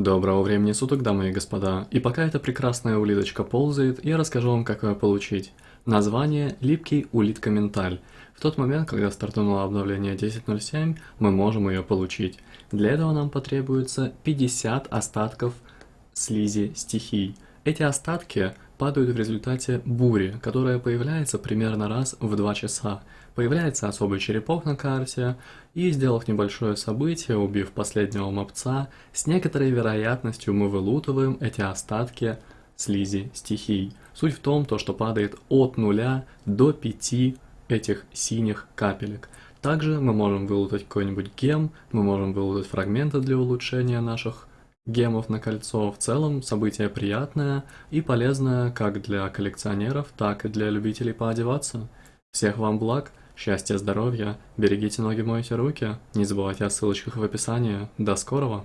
Доброго времени суток, дамы и господа. И пока эта прекрасная улиточка ползает, я расскажу вам, как ее получить. Название «Липкий улитка менталь». В тот момент, когда стартануло обновление 10.07, мы можем ее получить. Для этого нам потребуется 50 остатков слизи стихий. Эти остатки падают в результате бури, которая появляется примерно раз в 2 часа. Появляется особый черепок на карте, и сделав небольшое событие, убив последнего мопца, с некоторой вероятностью мы вылутываем эти остатки слизи стихий. Суть в том, то, что падает от 0 до 5 этих синих капелек. Также мы можем вылутать какой-нибудь гем, мы можем вылутать фрагменты для улучшения наших гемов на кольцо. В целом событие приятное и полезное как для коллекционеров, так и для любителей поодеваться. Всех вам благ, счастья, здоровья, берегите ноги, мойте руки, не забывайте о ссылочках в описании. До скорого!